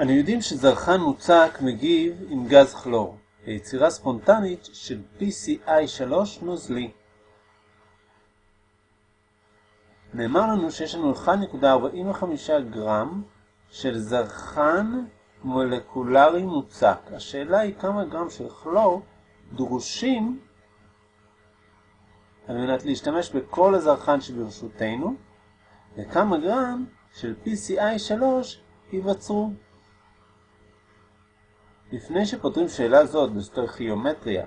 אנו יודעים שזרחן מוצק מגיב עם גז כלור, ליצירה ספונטנית של PCI3 נוזלי. נאמר לנו שיש לנו 1.45 גרם של זרחן מולקולרי מוצק. השאלה היא כמה גרם של כלור דרושים על מנת להשתמש בכל הזרחן שברשותנו, וכמה גרם של PCI3 ייווצרו. לפני שפותרים שאלה זאת בסטויכיומטריה,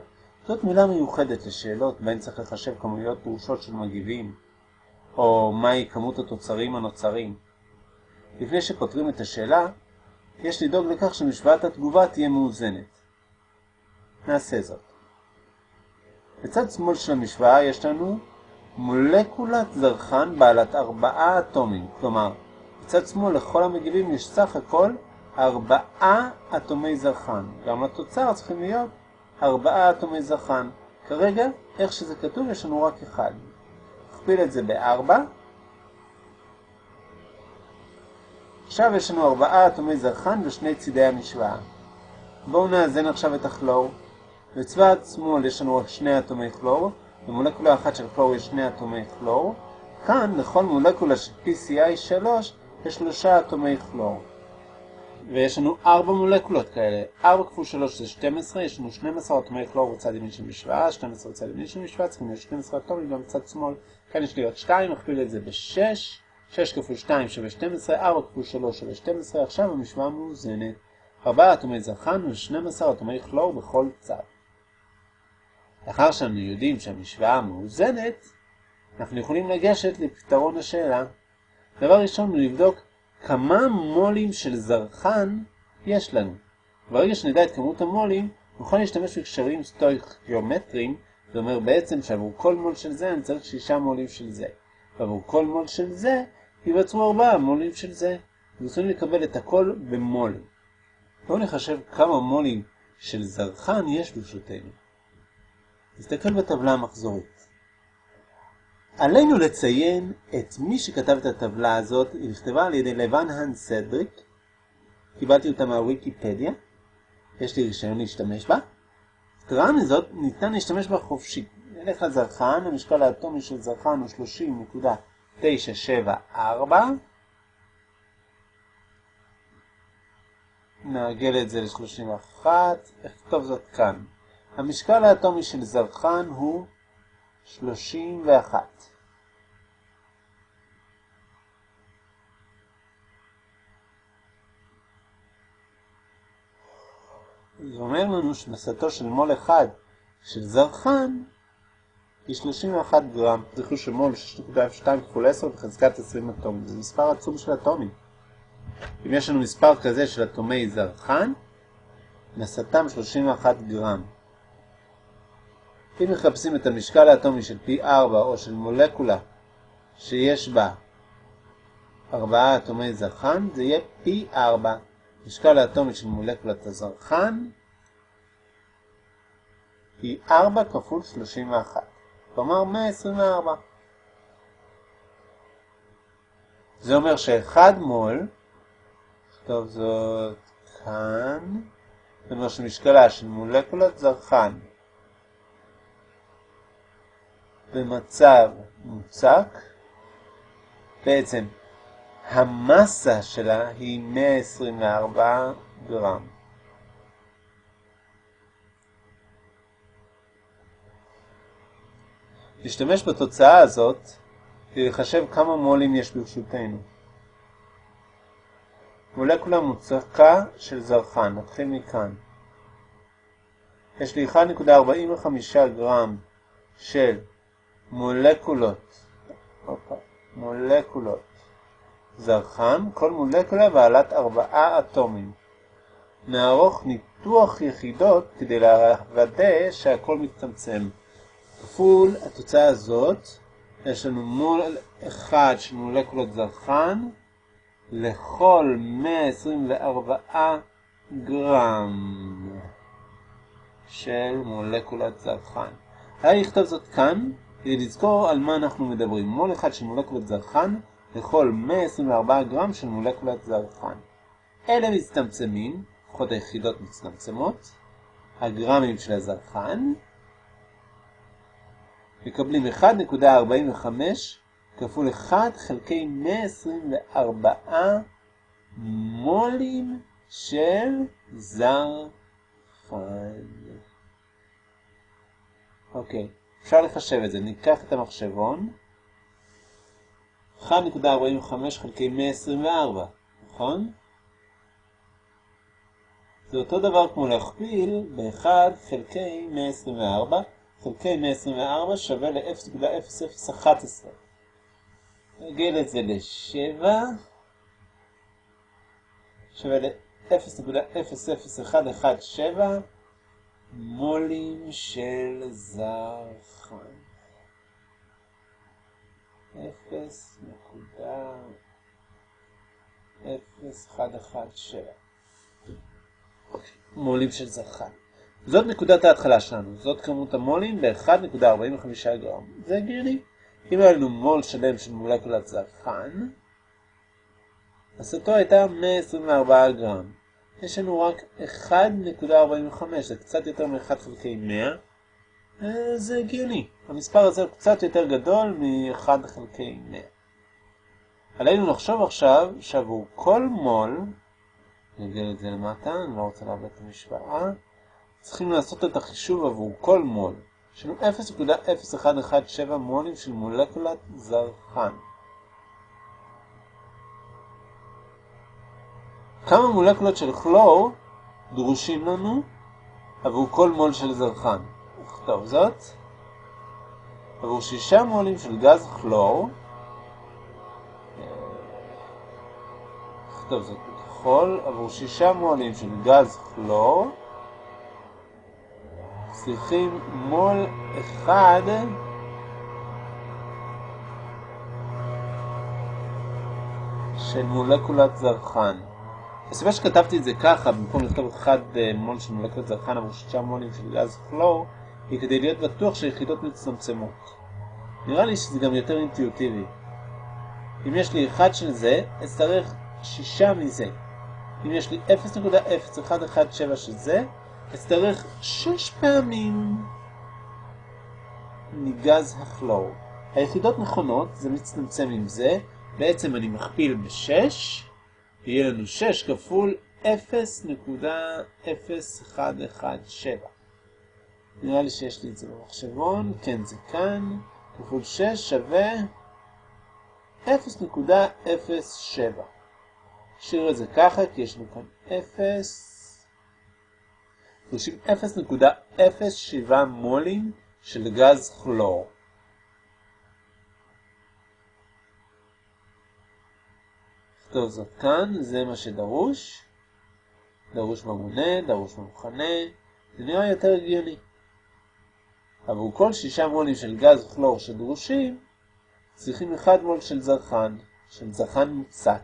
זאת מילה מיוחדת לשאלות בהן צריך לחשב כמויות דרושות של מגיבים, או מהי כמות התוצרים הנוצרים. לפני שפותרים את השאלה, יש לדאוג לכך שמשוואת התגובה תהיה מאוזנת. נעשה זאת. בצד שמאל של המשוואה יש לנו מולקולת זרחן בעלת ארבעה אטומים, כלומר, בצד שמאל לכל המגיבים יש סך הכל ארבעה אטומי זרחן. גם לתוצר צריכים להיות ארבעה אטומי זרחן. כרגע, איך שזה כתוב, יש לנו רק אחד. נכפיל את זה בארבע. עכשיו יש לנו ארבעה אטומי זרחן בשני צידי המשוואה. בואו נאזן עכשיו את הכלור. בצבע שמאל יש לנו רק שני אטומי כלור, במולקולה אחת של כלור יש שני אטומי כלור. כאן, לכל מולקולה של PCI 3, יש שלושה אטומי כלור. ויש לנו ארבע מולקולות כאלה. 4 כפול 3 זה 12, יש לנו 12 אטומי כלור בצד ימין של משוואה, 12 בצד ימין של משוואה, צריכים להיות 12 אטומים גם בצד שמאל. כאן יש לי עוד 2, נכפיל את זה ב-6, 6 כפול 2 שווה 12, 4 כפול 3 שווה 12, עכשיו המשוואה מאוזנת. 4 אטומי זרחן ו-12 אטומי כלור בכל צד. לאחר שאנו יודעים שהמשוואה מאוזנת, אנחנו יכולים לגשת לפתרון השאלה. דבר ראשון, נבדוק כמה מולים של זרחן יש לנו. ברגע שנדע את כמות המולים, נוכל להשתמש בקשרים סטויכיומטריים, זה אומר בעצם שעבור כל מול של זה אני צריך 6 מולים של זה. ועבור כל מול של זה ייווצרו 4 מולים של זה. ורצוני לקבל את הכל במולים. בואו נחשב כמה מולים של זרחן יש ברשותנו. נסתכל בטבלה המחזורית. עלינו לציין את מי שכתב את הטבלה הזאת, היא נכתבה על ידי לבן האן סדריק, קיבלתי אותה מהוויקיפדיה, יש לי רישיון להשתמש בה. יתרה מזאת, ניתן להשתמש בה חופשי. נלך לזרחן, המשקל האטומי של זרחן הוא 30.974. נעגל את זה ל-31, אכתוב זאת כאן. המשקל האטומי של זרחן הוא 31. זה אומר לנו שמסתו של מול אחד של זרחן היא 31 גרם. זכרו שמול 6.02 כפול 10 בחזקת 20 אטומים. זה מספר עצום של אטומים. אם יש לנו מספר כזה של אטומי זרחן, מסתם 31 גרם. אם מחפשים את המשקל האטומי של פי 4 או של מולקולה שיש בה 4 אטומי זרחן, זה יהיה פי 4. משקל האטומי של מולקולת הזרחן היא 4 כפול 31, כלומר 124. זה אומר ש-1 מול, נכתוב זאת כאן, זה אומר שמשקלה של מולקולת זרחן במצב מוצק, בעצם המסה שלה היא 124 גרם. נשתמש בתוצאה הזאת כדי לחשב כמה מולים יש ברשותנו. מולקולה מוצקה של זרחן, נתחיל מכאן. יש לי 1.45 גרם של מולקולות, מולקולות זרחן, כל מולקולה בעלת ארבעה אטומים. נערוך ניתוח יחידות כדי לוודא שהכל מצטמצם. כפול התוצאה הזאת, יש לנו מול אחד של מולקולות זרחן לכל 124 גרם של מולקולת זרחן. היה לכתוב זאת כאן כדי לזכור על מה אנחנו מדברים. מול אחד של מולקולת זרחן לכל 124 גרם של מולקולת זרחן. אלה מצטמצמים, לפחות היחידות מצטמצמות, הגרמים של הזרחן, מקבלים 1.45 כפול 1 חלקי 124 מולים של זרחן. אוקיי, אפשר לחשב את זה. ניקח את המחשבון. 1.45 חלקי 124, נכון? זה אותו דבר כמו להכפיל ב-1 חלקי 124, חלקי 124 שווה ל-0.0011. נגל את זה ל-7, שווה ל-0.00117 מולים של זרחן. 0.0117 מולים של זרחן. זאת נקודת ההתחלה שלנו, זאת כמות המולים ב-1.45 גרם. זה הגיוני. אם היה לנו מול שלם של מולקולת זרחן, הסתו הייתה 124 גרם. יש לנו רק 1.45, זה קצת יותר מ-1 חלקי 100. אה, זה הגיוני. המספר הזה הוא קצת יותר גדול מ-1 חלקי 100. עלינו לחשוב עכשיו שעבור כל מול, נגל את זה למטה, אני לא רוצה לאבד את המשוואה, צריכים לעשות את החישוב עבור כל מול. יש לנו 0.0117 מולים של מולקולת זרחן. כמה מולקולות של כלור דרושים לנו עבור כל מול של זרחן? נכתוב זאת. עבור שישה מולים של גז כלור, נכתוב זאת בכחול, עבור שישה מולים של גז כלור, צריכים מול אחד של מולקולת זרחן. הסיבה שכתבתי את זה ככה, במקום לכתוב אחד אה, מול של מולקולת זרחן עבור שישה מולים של גז כלור, היא כדי להיות בטוח שהיחידות מצטמצמות. נראה לי שזה גם יותר אינטואיטיבי. אם יש לי אחד של זה, אצטרך שישה מזה. אם יש לי 0.0117 של זה, אצטרך שש פעמים מגז הכלור. היחידות נכונות, זה מצטמצם עם זה, בעצם אני מכפיל ב-6, יהיה לנו 6 כפול 0.0117. נראה לי שיש לי את זה במחשבון, כן זה כאן, כפול 6 שווה 0.07. נשאיר את זה ככה, כי יש לנו כאן 0, דורשים 0.07 מולים של גז כלור. טוב, זאת כאן, זה מה שדרוש. דרוש במונה, דרוש במכנה, זה נראה יותר הגיוני. עבור כל שישה מולים של גז כלור שדרושים, צריכים אחד מול של זרחן, של זרחן מוצק.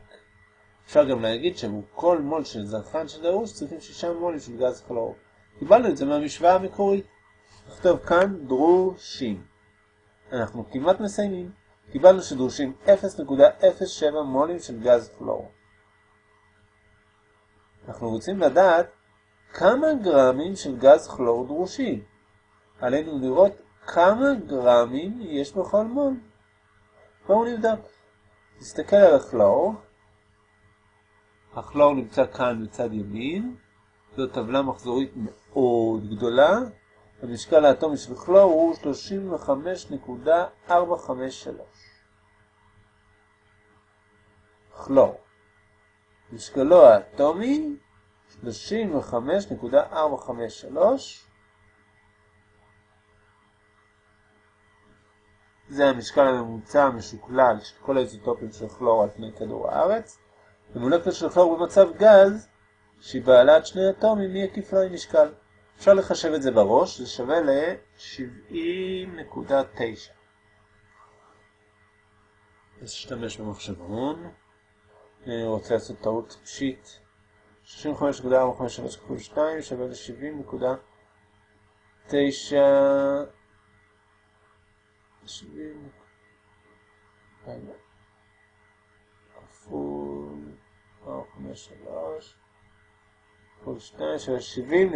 אפשר גם להגיד שעבור כל מול של זרחן שדרוש צריכים שישה מולים של גז כלור. קיבלנו את זה מהמשוואה המקורית. נכתוב כאן דרושים. אנחנו כמעט מסיימים. קיבלנו שדרושים 0.07 מולים של גז כלור. אנחנו רוצים לדעת כמה גרמים של גז כלור דרושים. עלינו לראות כמה גרמים יש בכל מול. בואו נבדק. נסתכל על הכלור. הכלור נמצא כאן בצד ימין. זו טבלה מחזורית מאוד גדולה. המשקל האטומי של כלור הוא 35.453. כלור. משקלו האטומי 35.453 זה המשקל הממוצע המשוקלל של כל האיזוטופים של כלור על פני כדור הארץ. ומולקולה של כלור במצב גז, שהיא בעלת שני אטומים, מי יקיף לה עם משקל. אפשר לחשב את זה בראש, זה שווה ל-70.9. נשתמש במחשבון. אני רוצה לעשות טעות פשיט. 35.453 כפול 2 שווה ל-70.9 70 כפול שלוש, כפול שתיים שווה שבעים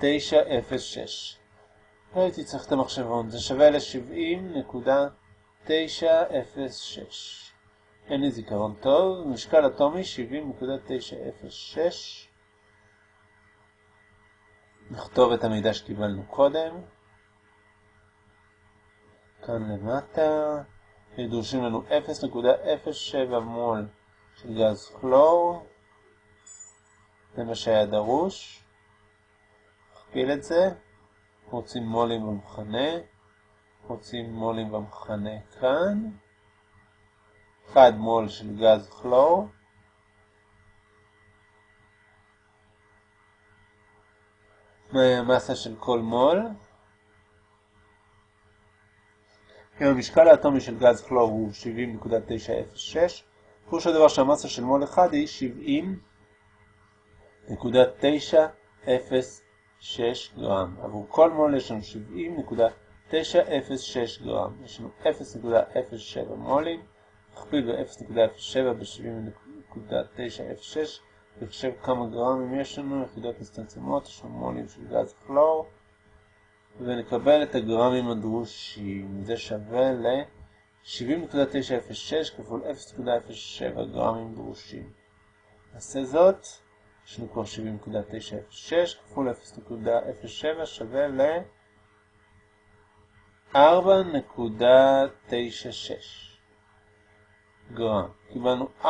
נקודה תשע אפס שש. לא הייתי צריך את המחשבון, זה שווה לשבעים נקודה תשע אפס שש. אין לי זיכרון טוב, משקל אטומי 70.906. נכתוב את המידע שקיבלנו קודם. כאן למטה. דורשים לנו 0.07 מול של גז כלור. זה מה שהיה דרוש. נכפיל את זה. רוצים מולים במחנה. רוצים מולים במחנה כאן. 1 מול של גז כלור. מהי המסה של כל מול? אם המשקל האטומי של גז כלור הוא 70.906, פירוש הדבר שהמסה של מול אחד היא 70.906 גרם. עבור כל מול יש לנו 70.906 גרם. יש לנו 0.07 מולים. נכפיל ב-0.07 ב-70.906 וחשב כמה גרמים יש לנו, יחידות מצטמצמות, יש לנו מולים של גז כלור ונקבל את הגרמים הדרושים, זה שווה ל-70.906 כפול 0.07 גרמים דרושים. נעשה זאת, יש לנו כבר 70.906 כפול 0.07 שווה ל... 4.96 גרם. קיבלנו 4.96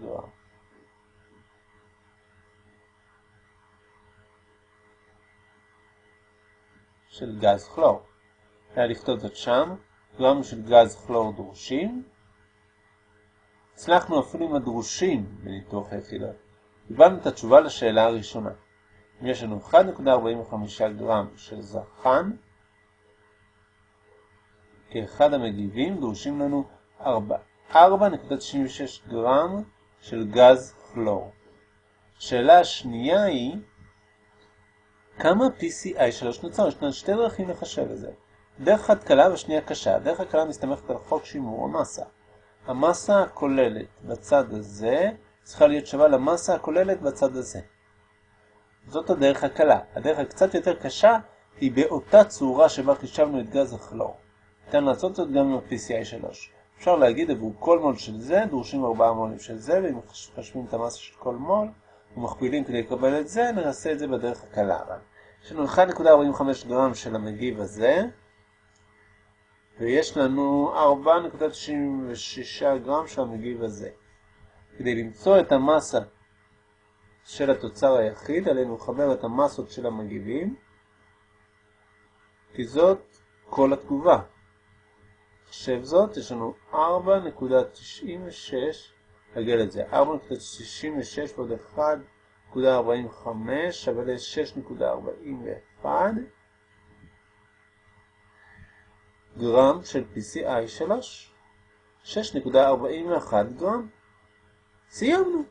גרם. של גז כלור. היה לכתוב זאת שם, גרם של גז כלור דרושים. הצלחנו אפילו עם הדרושים בניתוח היחידות. קיבלנו את התשובה לשאלה הראשונה. אם יש לנו 1.45 גרם של זרחן, כאחד המגיבים דרושים לנו 4.96 גרם של גז כלור. השאלה השנייה היא, כמה PCI3 נוצר? יש לנו שתי דרכים לחשב את זה. דרך אחת קלה והשנייה קשה. דרך הקלה מסתמכת על חוק שימור המסה. המסה הכוללת בצד הזה צריכה להיות שווה למסה הכוללת בצד הזה. זאת הדרך הקלה. הדרך הקצת יותר קשה היא באותה צורה שבה חישבנו את גז הכלור. ניתן לעשות זאת גם עם ה-PCI 3. אפשר להגיד עבור כל מול של זה דרושים 4 מולים של זה, ואם מחשבים את המסה של כל מול ומכפילים כדי לקבל את זה, נעשה את זה בדרך הקלה. יש לנו 1.45 גרם של המגיב הזה, ויש לנו 4.96 גרם של המגיב הזה. כדי למצוא את המסה של התוצר היחיד, עלינו לחבר את המסות של המגיבים, כי זאת כל התגובה. חשב זאת, יש לנו 4.96, נגל את זה, 4.96 ועוד 1.45 שווה ל-6.41 גרם של PCI 3, 6.41 גרם. סיימנו.